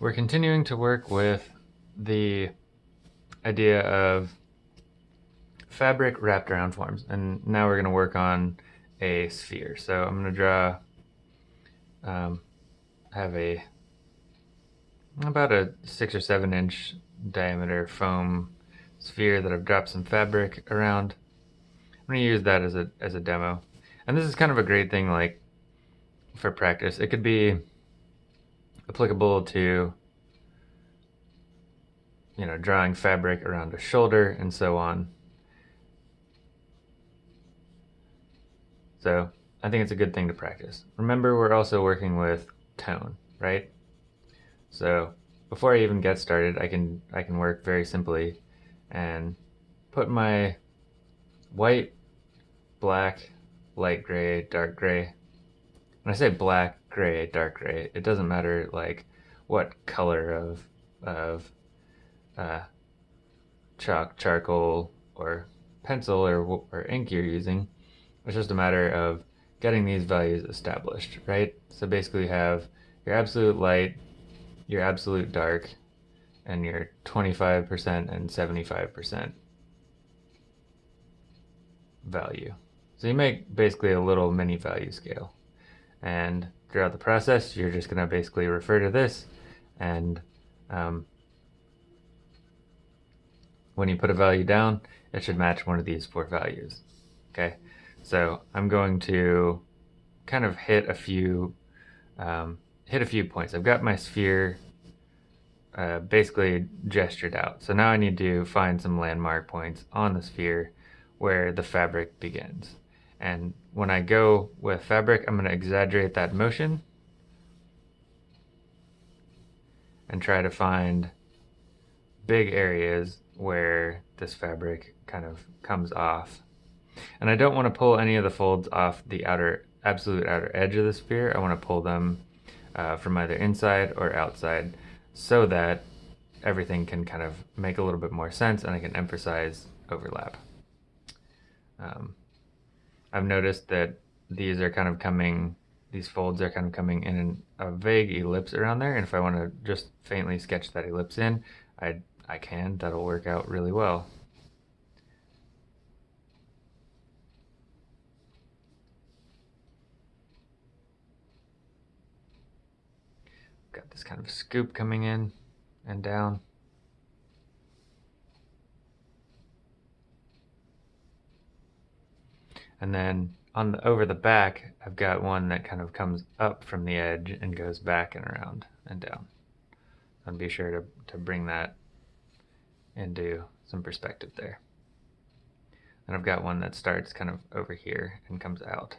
we're continuing to work with the idea of fabric wrapped around forms. And now we're going to work on a sphere. So I'm going to draw, um, have a, about a six or seven inch diameter foam sphere that I've dropped some fabric around. I'm going to use that as a, as a demo. And this is kind of a great thing like for practice. It could be applicable to you know, drawing fabric around a shoulder and so on. So I think it's a good thing to practice. Remember, we're also working with tone, right? So before I even get started, I can I can work very simply and put my white, black, light gray, dark gray. When I say black, gray, dark gray, it doesn't matter like what color of of uh, chalk, charcoal, or pencil or, or ink you're using. It's just a matter of getting these values established, right? So basically you have your absolute light, your absolute dark, and your 25% and 75% value. So you make basically a little mini value scale. And throughout the process, you're just going to basically refer to this and um, when you put a value down, it should match one of these four values. Okay, so I'm going to kind of hit a few um, hit a few points. I've got my sphere uh, basically gestured out. So now I need to find some landmark points on the sphere where the fabric begins. And when I go with fabric, I'm going to exaggerate that motion and try to find big areas where this fabric kind of comes off. And I don't want to pull any of the folds off the outer, absolute outer edge of the sphere. I want to pull them uh, from either inside or outside so that everything can kind of make a little bit more sense and I can emphasize overlap. Um, I've noticed that these are kind of coming, these folds are kind of coming in a vague ellipse around there. And if I want to just faintly sketch that ellipse in, I I can, that'll work out really well. Got this kind of scoop coming in and down. And then on the, over the back, I've got one that kind of comes up from the edge and goes back and around and down. And be sure to, to bring that into some perspective there. And I've got one that starts kind of over here and comes out.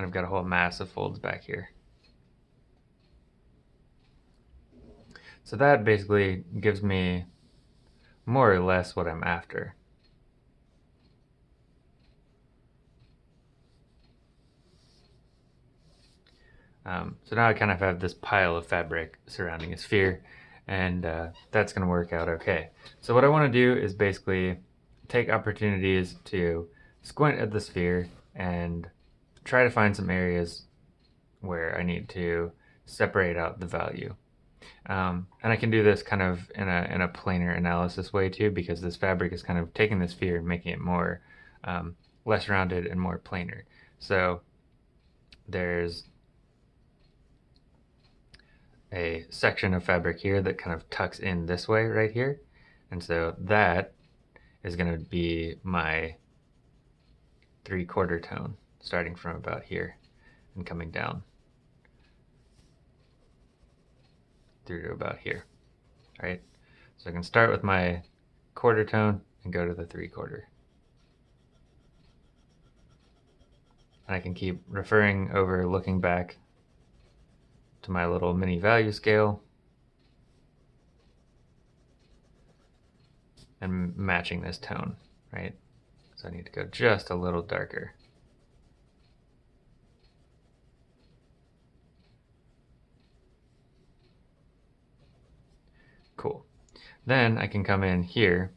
And I've got a whole mass of folds back here. So that basically gives me more or less what I'm after. Um, so now I kind of have this pile of fabric surrounding a sphere and uh, that's going to work out okay. So what I want to do is basically take opportunities to squint at the sphere and try to find some areas where I need to separate out the value. Um, and I can do this kind of in a, in a planar analysis way too because this fabric is kind of taking this sphere and making it more um, less rounded and more planar. So there's a section of fabric here that kind of tucks in this way right here. And so that is going to be my three quarter tone starting from about here and coming down through to about here. Right. So I can start with my quarter tone and go to the three quarter. And I can keep referring over, looking back to my little mini value scale and matching this tone, right? So I need to go just a little darker. Then I can come in here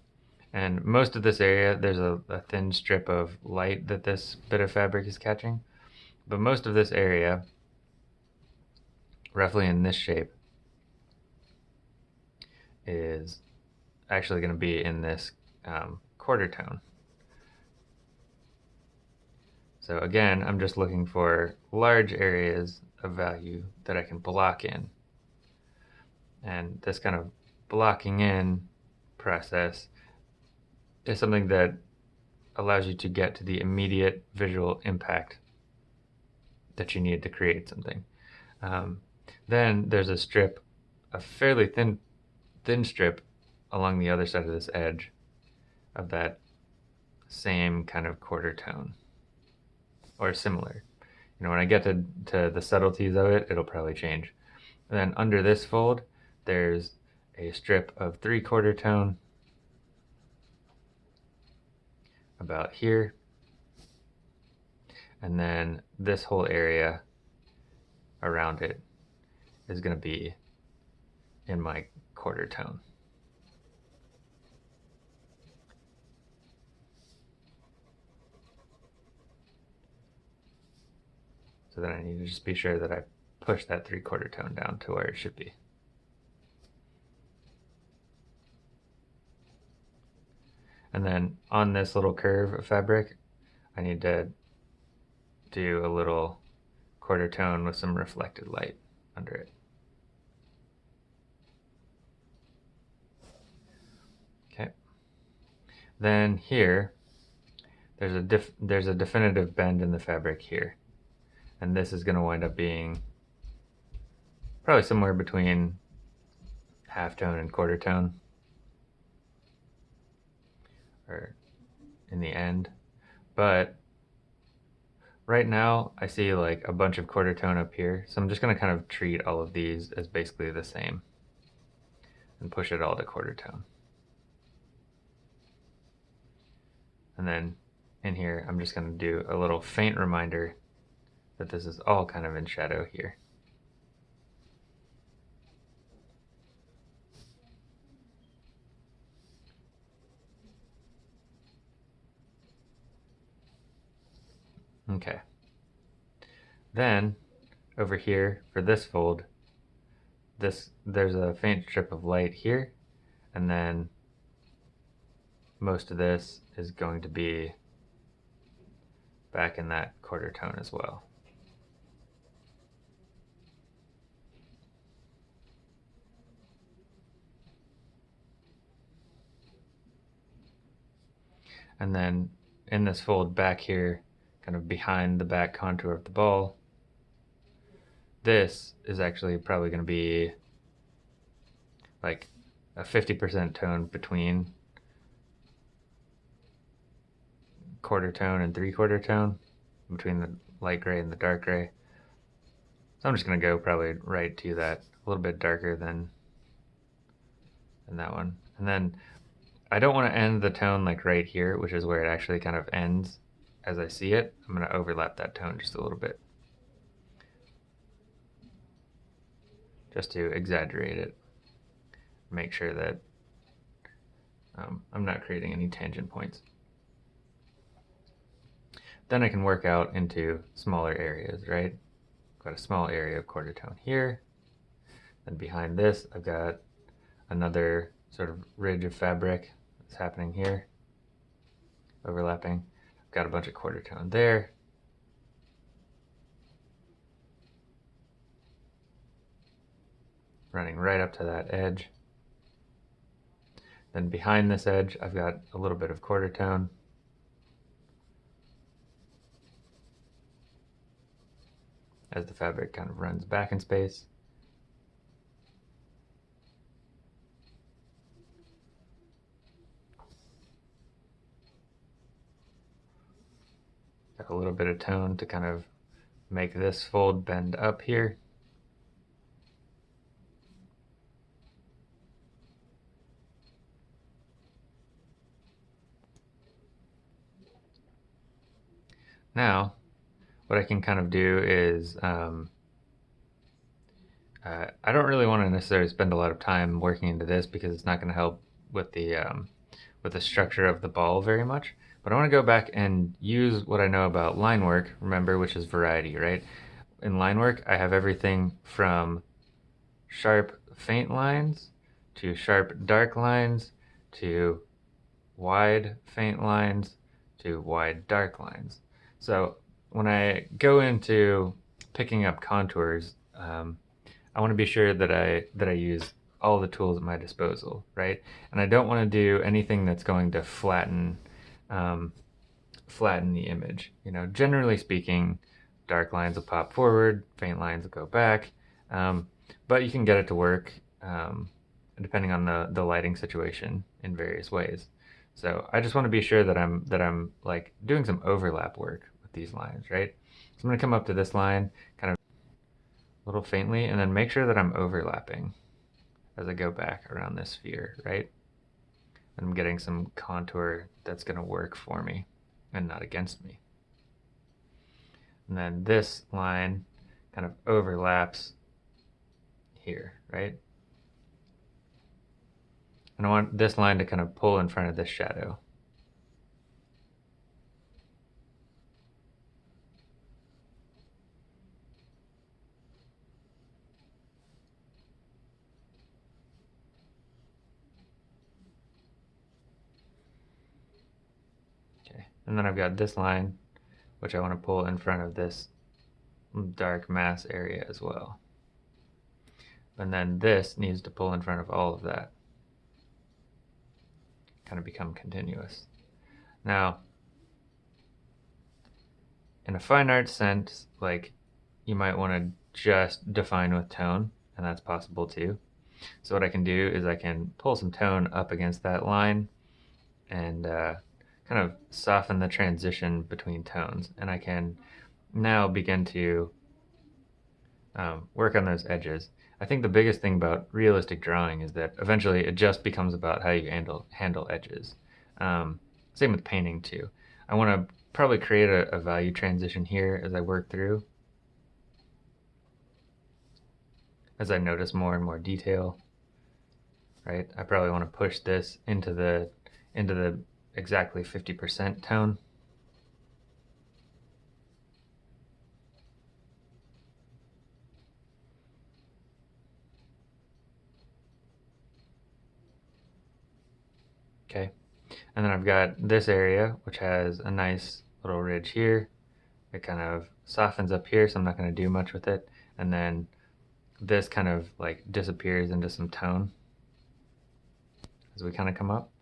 and most of this area, there's a, a, thin strip of light that this bit of fabric is catching. But most of this area, roughly in this shape, is actually going to be in this um, quarter tone. So again, I'm just looking for large areas of value that I can block in. And this kind of blocking in process is something that allows you to get to the immediate visual impact that you need to create something. Um, then there's a strip, a fairly thin, thin strip along the other side of this edge of that same kind of quarter tone or similar. You know, when I get to, to the subtleties of it, it'll probably change. And then under this fold, there's a strip of three quarter tone about here. And then this whole area around it is going to be in my quarter tone. So then I need to just be sure that I push that three quarter tone down to where it should be. And then on this little curve of fabric, I need to do a little quarter tone with some reflected light under it. Okay. Then here, there's a there's a definitive bend in the fabric here. And this is going to wind up being probably somewhere between half tone and quarter tone or in the end. But right now I see like a bunch of quarter tone up here. So I'm just going to kind of treat all of these as basically the same and push it all to quarter tone. And then in here, I'm just going to do a little faint reminder that this is all kind of in shadow here. Okay. Then, over here, for this fold, this there's a faint strip of light here, and then most of this is going to be back in that quarter tone as well. And then in this fold back here, kind of behind the back contour of the ball. This is actually probably going to be like a 50% tone between quarter tone and three quarter tone between the light gray and the dark gray. So I'm just going to go probably right to that a little bit darker than than that one. And then I don't want to end the tone like right here, which is where it actually kind of ends as I see it, I'm going to overlap that tone just a little bit. Just to exaggerate it. Make sure that um, I'm not creating any tangent points. Then I can work out into smaller areas, right? Got a small area of quarter tone here. Then behind this, I've got another sort of ridge of fabric that's happening here, overlapping. Got a bunch of quarter tone there. Running right up to that edge. Then behind this edge, I've got a little bit of quarter tone. As the fabric kind of runs back in space. A little bit of tone to kind of make this fold bend up here. Now, what I can kind of do is um, Uh, I don't really want to necessarily spend a lot of time working into this because it's not going to help with the um, with the structure of the ball very much. But I want to go back and use what I know about line work, remember, which is variety, right? In line work, I have everything from sharp faint lines to sharp dark lines to wide faint lines to wide dark lines. So when I go into picking up contours, um, I want to be sure that I that I use all the tools at my disposal, right? And I don't want to do anything that's going to flatten um, flatten the image. You know, generally speaking, dark lines will pop forward, faint lines will go back, um, but you can get it to work um, depending on the the lighting situation in various ways. So I just want to be sure that I'm that I'm like doing some overlap work with these lines, right? So I'm going to come up to this line, kind of a little faintly, and then make sure that I'm overlapping as I go back around this sphere, right? I'm getting some contour that's going to work for me and not against me. And then this line kind of overlaps here, right? And I want this line to kind of pull in front of this shadow. Okay, and then I've got this line, which I want to pull in front of this dark mass area as well. And then this needs to pull in front of all of that kind of become continuous. Now, in a fine art sense, like you might want to just define with tone, and that's possible too. So what I can do is I can pull some tone up against that line and uh, kind of soften the transition between tones. And I can now begin to um, work on those edges. I think the biggest thing about realistic drawing is that eventually it just becomes about how you handle handle edges. Um, same with painting too. I want to probably create a, a value transition here as I work through. As I notice more and more detail, right? I probably want to push this into the into the exactly 50% tone. Okay, and then I've got this area, which has a nice little ridge here. It kind of softens up here, so I'm not going to do much with it. And then this kind of like disappears into some tone as we kind of come up.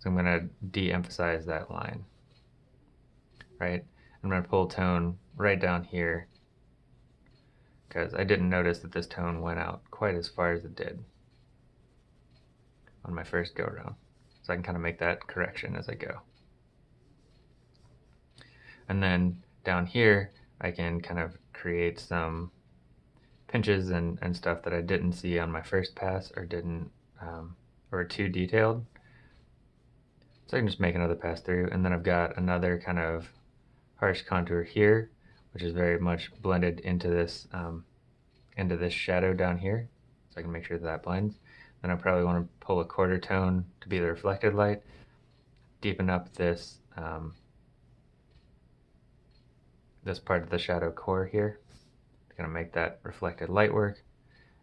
So I'm going to de-emphasize that line, right? I'm going to pull tone right down here because I didn't notice that this tone went out quite as far as it did on my first go around. So I can kind of make that correction as I go. And then down here, I can kind of create some pinches and, and stuff that I didn't see on my first pass or didn't, um, or too detailed. So I can just make another pass through. And then I've got another kind of harsh contour here, which is very much blended into this, um, into this shadow down here. So I can make sure that, that blends. Then I probably want to pull a quarter tone to be the reflected light, deepen up this um, this part of the shadow core here. to going to make that reflected light work,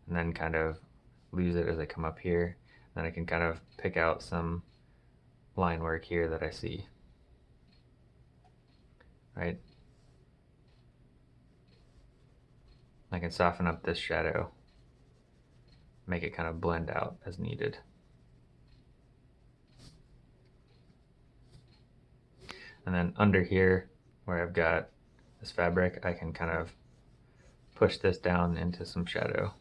and then kind of lose it as I come up here. Then I can kind of pick out some line work here that I see. Right? I can soften up this shadow make it kind of blend out as needed. And then under here, where I've got this fabric, I can kind of push this down into some shadow.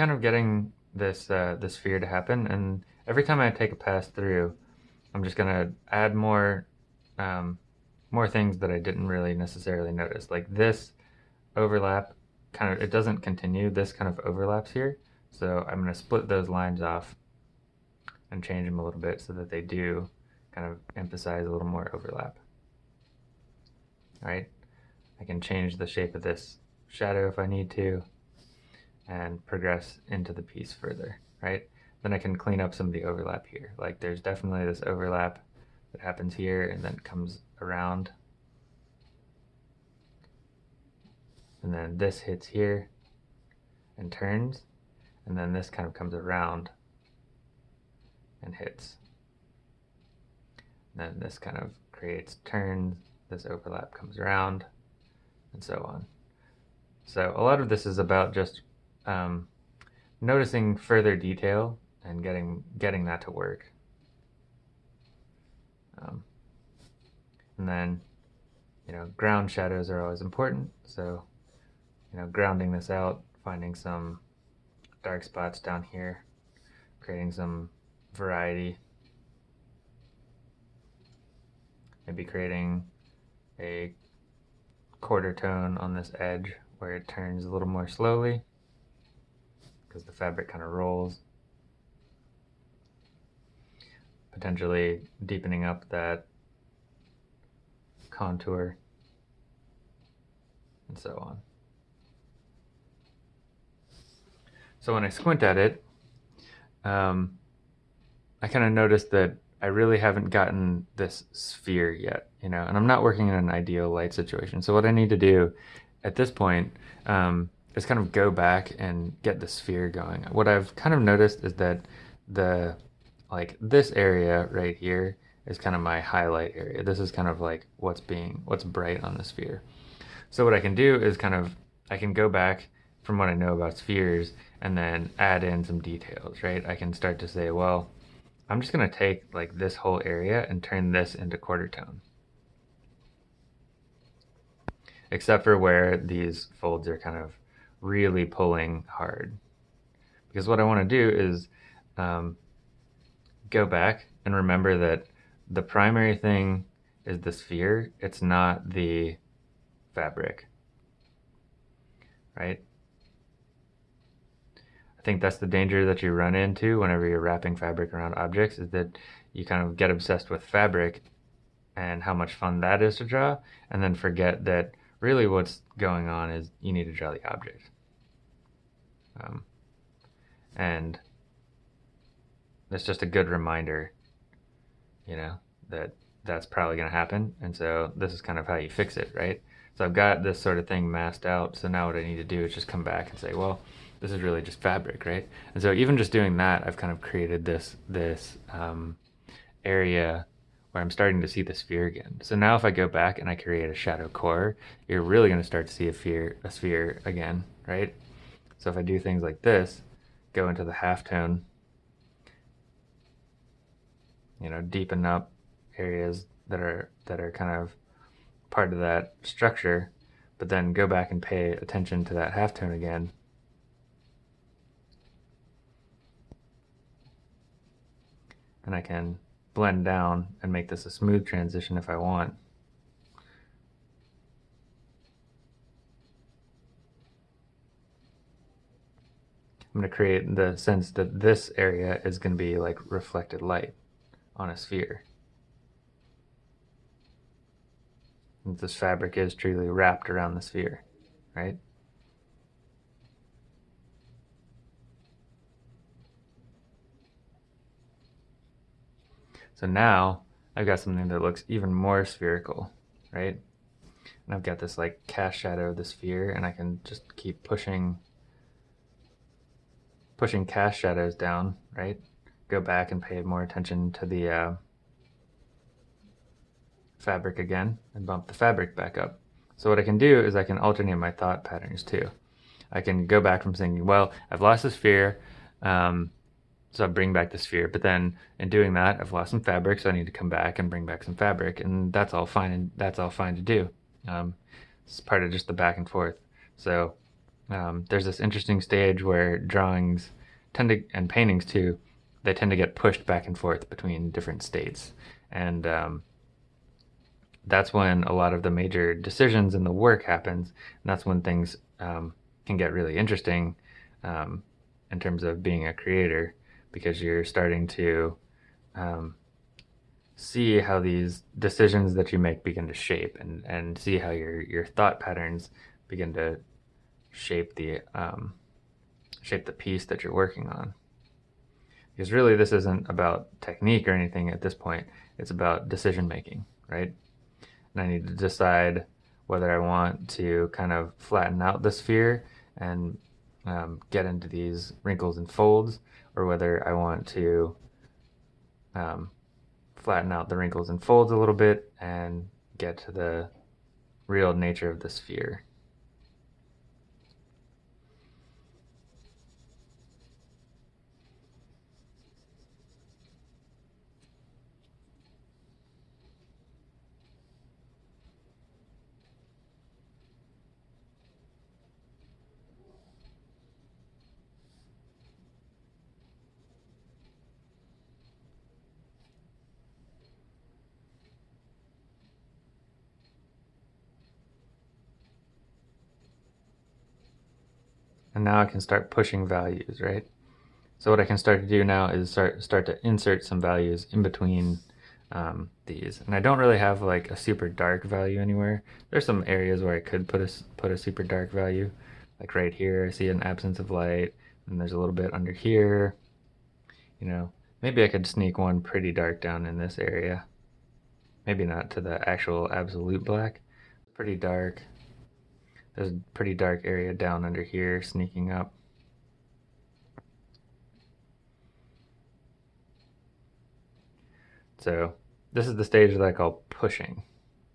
Kind of getting this uh, this sphere to happen, and every time I take a pass through, I'm just gonna add more um, more things that I didn't really necessarily notice. Like this overlap, kind of it doesn't continue. This kind of overlaps here, so I'm gonna split those lines off and change them a little bit so that they do kind of emphasize a little more overlap. All right, I can change the shape of this shadow if I need to and progress into the piece further, right? Then I can clean up some of the overlap here. Like there's definitely this overlap that happens here and then comes around. And then this hits here and turns, and then this kind of comes around and hits. And then this kind of creates turns, this overlap comes around, and so on. So a lot of this is about just um, noticing further detail and getting getting that to work. Um, and then, you know, ground shadows are always important. So, you know, grounding this out, finding some dark spots down here, creating some variety. Maybe creating a quarter tone on this edge where it turns a little more slowly because the fabric kind of rolls. Potentially deepening up that contour and so on. So when I squint at it, um, I kind of noticed that I really haven't gotten this sphere yet, you know, and I'm not working in an ideal light situation. So what I need to do at this point um, is kind of go back and get the sphere going. What I've kind of noticed is that the like this area right here is kind of my highlight area. This is kind of like what's being what's bright on the sphere. So what I can do is kind of I can go back from what I know about spheres and then add in some details, right? I can start to say, well, I'm just going to take like this whole area and turn this into quarter tone. Except for where these folds are kind of really pulling hard. Because what I want to do is um, go back and remember that the primary thing is the sphere, it's not the fabric, right? I think that's the danger that you run into whenever you're wrapping fabric around objects is that you kind of get obsessed with fabric and how much fun that is to draw and then forget that really what's going on is you need to draw the object. Um, and it's just a good reminder, you know, that that's probably going to happen. And so this is kind of how you fix it, right? So I've got this sort of thing masked out. So now what I need to do is just come back and say, well, this is really just fabric, right? And so even just doing that, I've kind of created this, this um, area where I'm starting to see the sphere again. So now if I go back and I create a shadow core, you're really going to start to see a sphere, a sphere again, right? So if I do things like this, go into the halftone, you know, deepen up areas that are that are kind of part of that structure, but then go back and pay attention to that halftone again. And I can blend down and make this a smooth transition if I want. I'm going to create the sense that this area is going to be like reflected light on a sphere. And this fabric is truly wrapped around the sphere, right? So now I've got something that looks even more spherical, right? And I've got this like cast shadow of the sphere and I can just keep pushing pushing cast shadows down, right? Go back and pay more attention to the uh, fabric again and bump the fabric back up. So what I can do is I can alternate my thought patterns too. I can go back from thinking, well, I've lost the sphere, um, so I bring back the sphere. But then in doing that, I've lost some fabric, so I need to come back and bring back some fabric, and that's all fine. And that's all fine to do. Um, it's part of just the back and forth. So um, there's this interesting stage where drawings tend to, and paintings too, they tend to get pushed back and forth between different states. And um, that's when a lot of the major decisions in the work happens. And that's when things um, can get really interesting um, in terms of being a creator because you're starting to um, see how these decisions that you make begin to shape and, and see how your, your thought patterns begin to shape the um, shape the piece that you're working on. Because really this isn't about technique or anything at this point. It's about decision making, right? And I need to decide whether I want to kind of flatten out the sphere and um, get into these wrinkles and folds, or whether I want to um, flatten out the wrinkles and folds a little bit and get to the real nature of the sphere. And now I can start pushing values, right? So what I can start to do now is start start to insert some values in between um, these. And I don't really have like a super dark value anywhere. There's some areas where I could put a, put a super dark value. Like right here, I see an absence of light, and there's a little bit under here. You know, maybe I could sneak one pretty dark down in this area. Maybe not to the actual absolute black. Pretty dark. There's a pretty dark area down under here sneaking up. So this is the stage that I call pushing,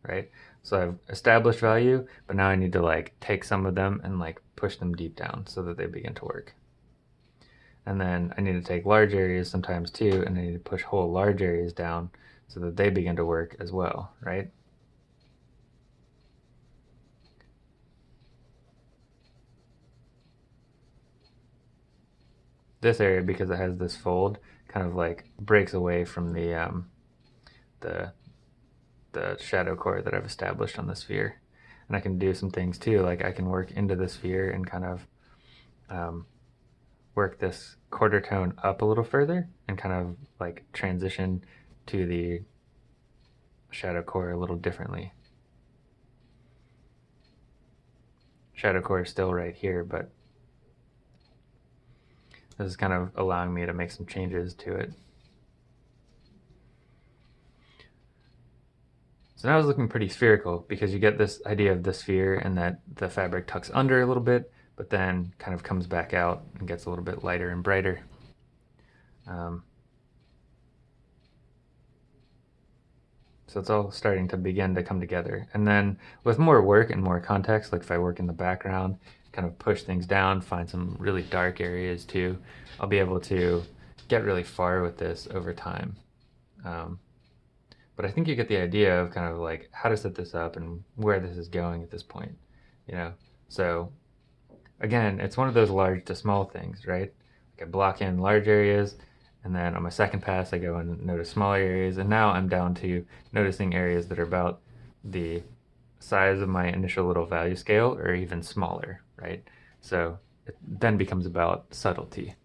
right? So I've established value, but now I need to like take some of them and like push them deep down so that they begin to work. And then I need to take large areas sometimes too, and I need to push whole large areas down so that they begin to work as well, right? This area because it has this fold kind of like breaks away from the um, the the shadow core that I've established on the sphere and I can do some things too like I can work into the sphere and kind of um, work this quarter tone up a little further and kind of like transition to the shadow core a little differently. Shadow core is still right here, but this is kind of allowing me to make some changes to it. So now it's looking pretty spherical because you get this idea of the sphere and that the fabric tucks under a little bit, but then kind of comes back out and gets a little bit lighter and brighter. Um, so it's all starting to begin to come together. And then with more work and more context, like if I work in the background kind of push things down, find some really dark areas too. I'll be able to get really far with this over time. Um, but I think you get the idea of kind of like how to set this up and where this is going at this point, you know? So again, it's one of those large to small things, right? Like I block in large areas and then on my second pass, I go and notice smaller areas. And now I'm down to noticing areas that are about the size of my initial little value scale or even smaller, right? So it then becomes about subtlety.